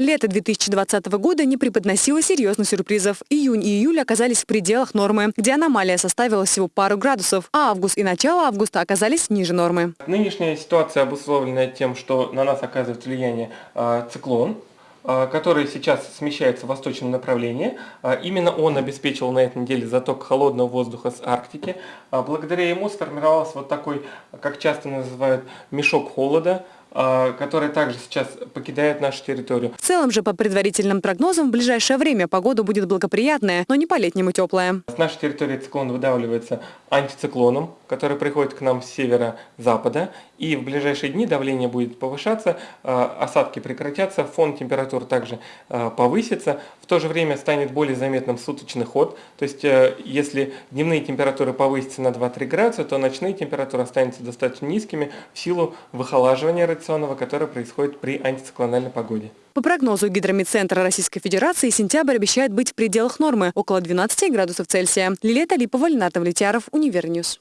Лето 2020 года не преподносило серьезных сюрпризов. Июнь и июль оказались в пределах нормы, где аномалия составила всего пару градусов, а август и начало августа оказались ниже нормы. Нынешняя ситуация обусловлена тем, что на нас оказывает влияние э, циклон, э, который сейчас смещается в восточном направлении. Э, именно он обеспечил на этой неделе заток холодного воздуха с Арктики. Благодаря ему сформировался вот такой, как часто называют, мешок холода, а, которая также сейчас покидает нашу территорию. В целом же, по предварительным прогнозам, в ближайшее время погода будет благоприятная, но не по-летнему теплая. С нашей территории циклон выдавливается антициклоном, который приходит к нам с севера-запада, и в ближайшие дни давление будет повышаться, а, осадки прекратятся, фон температур также а, повысится, в то же время станет более заметным суточный ход, то есть э, если дневные температуры повысятся на 2-3 градуса, то ночные температуры останутся достаточно низкими в силу выхолаживания радиационного, которое происходит при антициклональной погоде. По прогнозу Гидрометцентра Российской Федерации, сентябрь обещает быть в пределах нормы – около 12 градусов Цельсия. Лилия Талипова, Ленар Давлетьяров, Универ News.